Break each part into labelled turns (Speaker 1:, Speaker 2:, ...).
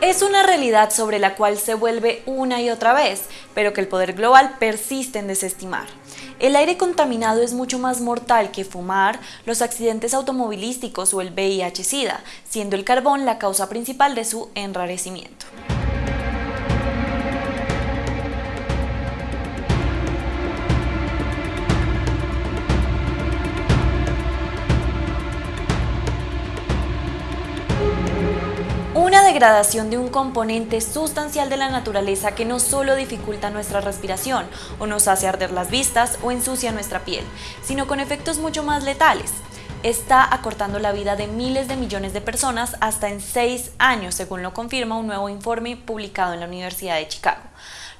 Speaker 1: Es una realidad sobre la cual se vuelve una y otra vez, pero que el poder global persiste en desestimar. El aire contaminado es mucho más mortal que fumar, los accidentes automovilísticos o el VIH-Sida, siendo el carbón la causa principal de su enrarecimiento. Degradación de un componente sustancial de la naturaleza que no solo dificulta nuestra respiración o nos hace arder las vistas o ensucia nuestra piel, sino con efectos mucho más letales. Está acortando la vida de miles de millones de personas hasta en seis años, según lo confirma un nuevo informe publicado en la Universidad de Chicago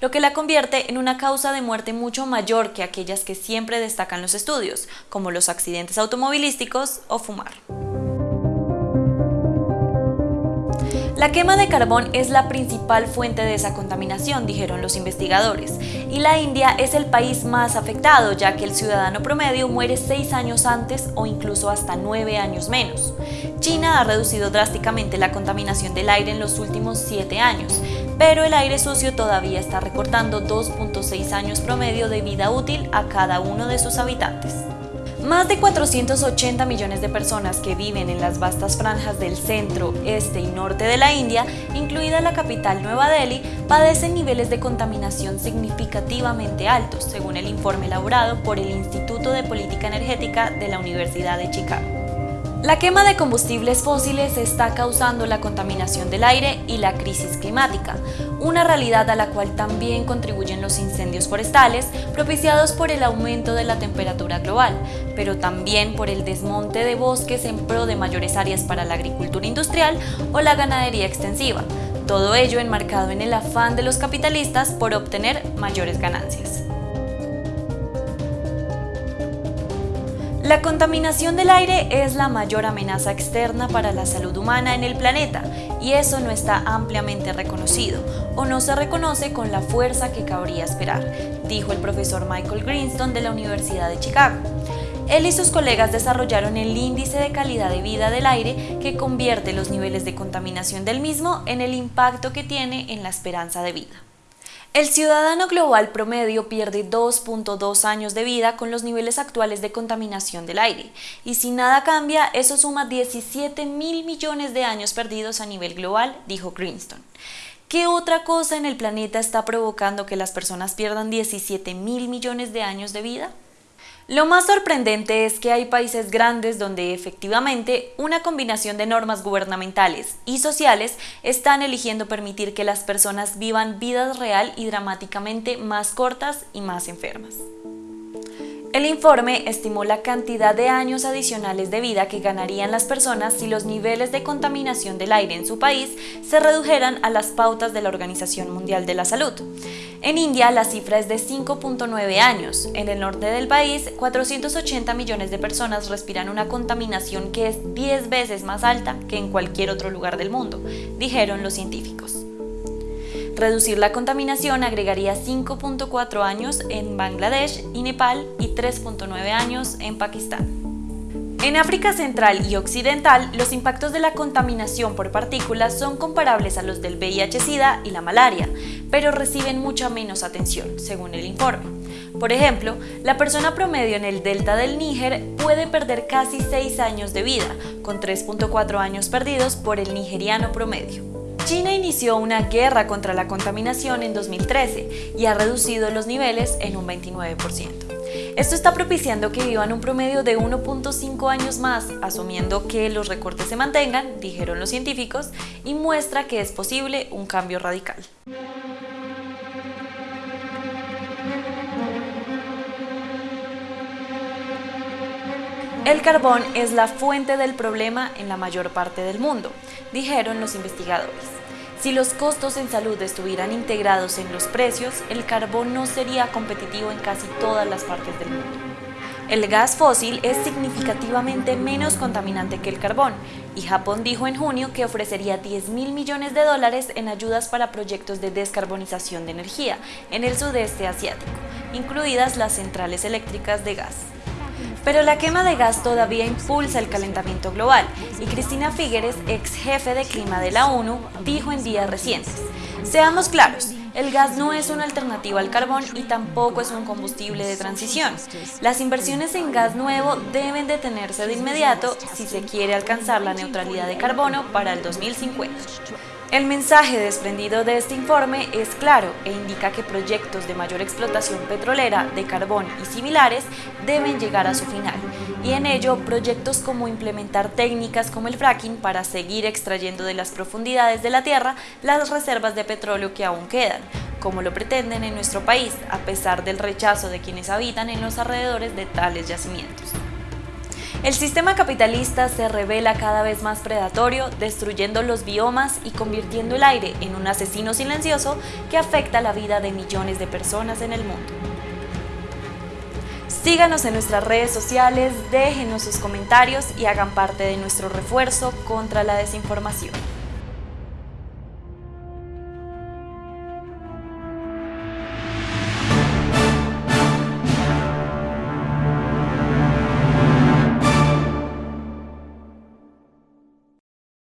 Speaker 1: lo que la convierte en una causa de muerte mucho mayor que aquellas que siempre destacan los estudios, como los accidentes automovilísticos o fumar. La quema de carbón es la principal fuente de esa contaminación, dijeron los investigadores, y la India es el país más afectado, ya que el ciudadano promedio muere seis años antes o incluso hasta nueve años menos. China ha reducido drásticamente la contaminación del aire en los últimos siete años, pero el aire sucio todavía está recortando 2.6 años promedio de vida útil a cada uno de sus habitantes. Más de 480 millones de personas que viven en las vastas franjas del centro, este y norte de la India, incluida la capital Nueva Delhi, padecen niveles de contaminación significativamente altos, según el informe elaborado por el Instituto de Política Energética de la Universidad de Chicago. La quema de combustibles fósiles está causando la contaminación del aire y la crisis climática, una realidad a la cual también contribuyen los incendios forestales propiciados por el aumento de la temperatura global, pero también por el desmonte de bosques en pro de mayores áreas para la agricultura industrial o la ganadería extensiva, todo ello enmarcado en el afán de los capitalistas por obtener mayores ganancias. La contaminación del aire es la mayor amenaza externa para la salud humana en el planeta y eso no está ampliamente reconocido o no se reconoce con la fuerza que cabría esperar, dijo el profesor Michael Greenstone de la Universidad de Chicago. Él y sus colegas desarrollaron el índice de calidad de vida del aire que convierte los niveles de contaminación del mismo en el impacto que tiene en la esperanza de vida. El ciudadano global promedio pierde 2.2 años de vida con los niveles actuales de contaminación del aire, y si nada cambia, eso suma 17 mil millones de años perdidos a nivel global, dijo Greenstone. ¿Qué otra cosa en el planeta está provocando que las personas pierdan 17 mil millones de años de vida? Lo más sorprendente es que hay países grandes donde efectivamente una combinación de normas gubernamentales y sociales están eligiendo permitir que las personas vivan vidas real y dramáticamente más cortas y más enfermas. El informe estimó la cantidad de años adicionales de vida que ganarían las personas si los niveles de contaminación del aire en su país se redujeran a las pautas de la Organización Mundial de la Salud. En India la cifra es de 5.9 años. En el norte del país, 480 millones de personas respiran una contaminación que es 10 veces más alta que en cualquier otro lugar del mundo, dijeron los científicos. Reducir la contaminación agregaría 5.4 años en Bangladesh y Nepal y 3.9 años en Pakistán. En África Central y Occidental, los impactos de la contaminación por partículas son comparables a los del VIH-Sida y la malaria, pero reciben mucha menos atención, según el informe. Por ejemplo, la persona promedio en el delta del Níger puede perder casi 6 años de vida, con 3.4 años perdidos por el nigeriano promedio. China inició una guerra contra la contaminación en 2013 y ha reducido los niveles en un 29%. Esto está propiciando que vivan un promedio de 1.5 años más, asumiendo que los recortes se mantengan, dijeron los científicos, y muestra que es posible un cambio radical. El carbón es la fuente del problema en la mayor parte del mundo, dijeron los investigadores. Si los costos en salud estuvieran integrados en los precios, el carbón no sería competitivo en casi todas las partes del mundo. El gas fósil es significativamente menos contaminante que el carbón y Japón dijo en junio que ofrecería 10 mil millones de dólares en ayudas para proyectos de descarbonización de energía en el sudeste asiático, incluidas las centrales eléctricas de gas. Pero la quema de gas todavía impulsa el calentamiento global y Cristina Figueres, ex jefe de clima de la ONU, dijo en días recientes, seamos claros, el gas no es una alternativa al carbón y tampoco es un combustible de transición. Las inversiones en gas nuevo deben detenerse de inmediato si se quiere alcanzar la neutralidad de carbono para el 2050. El mensaje desprendido de este informe es claro e indica que proyectos de mayor explotación petrolera, de carbón y similares deben llegar a su final, y en ello proyectos como implementar técnicas como el fracking para seguir extrayendo de las profundidades de la tierra las reservas de petróleo que aún quedan, como lo pretenden en nuestro país, a pesar del rechazo de quienes habitan en los alrededores de tales yacimientos. El sistema capitalista se revela cada vez más predatorio, destruyendo los biomas y convirtiendo el aire en un asesino silencioso que afecta la vida de millones de personas en el mundo. Síganos en nuestras redes sociales, déjenos sus comentarios y hagan parte de nuestro refuerzo contra la desinformación.